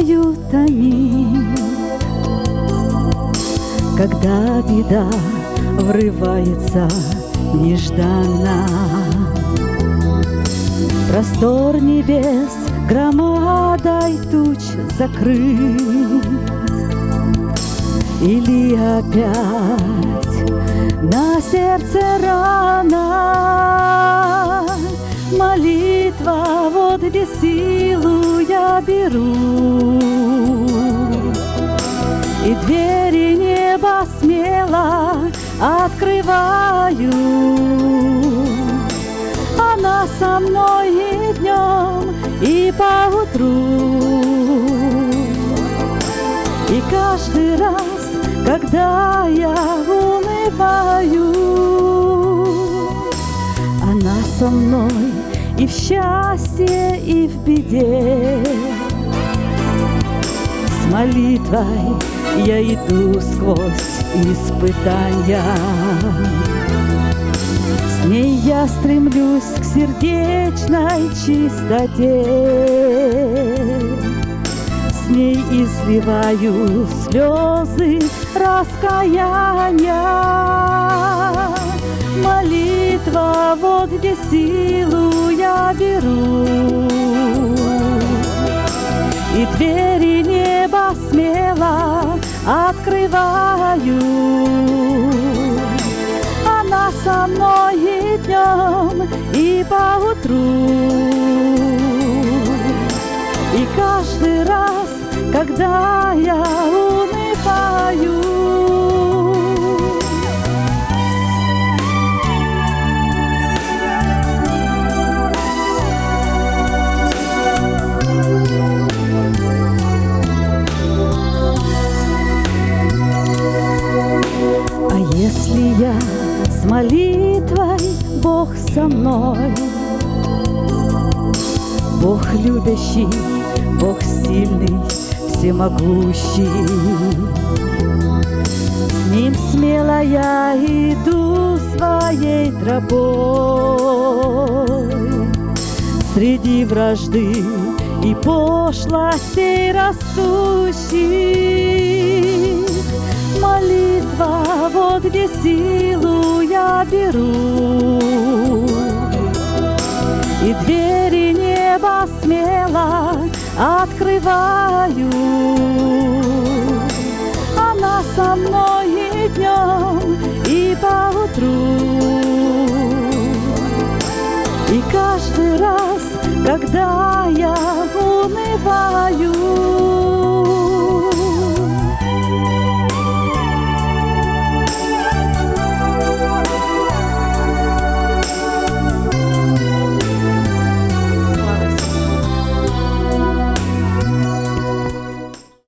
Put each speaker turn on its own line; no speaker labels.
знают они, когда беда врывается нежданно. Простор небес громадой туч закрыт, Или опять на сердце рана Где силу я беру. И двери неба смело открываю. Она со мной и днем, и поутру. И каждый раз, когда я унываю Она со мной и в счастье, и в беде. С молитвой я иду сквозь испытания. С ней я стремлюсь к сердечной чистоте. С ней изливаю слезы раскаяния. Молитва, вот где силу я беру. И двери неба смело открываю Она со мной и днем, и поутру. И каждый раз, когда я унываю если я с молитвой, Бог со мной, Бог любящий, Бог сильный, всемогущий. С Ним смело я иду своей тропой, Среди вражды и пошлостей растущих. Вот где силу я беру. И двери неба смело открываю. Она со мной и днем, и поутру. И каждый раз, когда я унываю,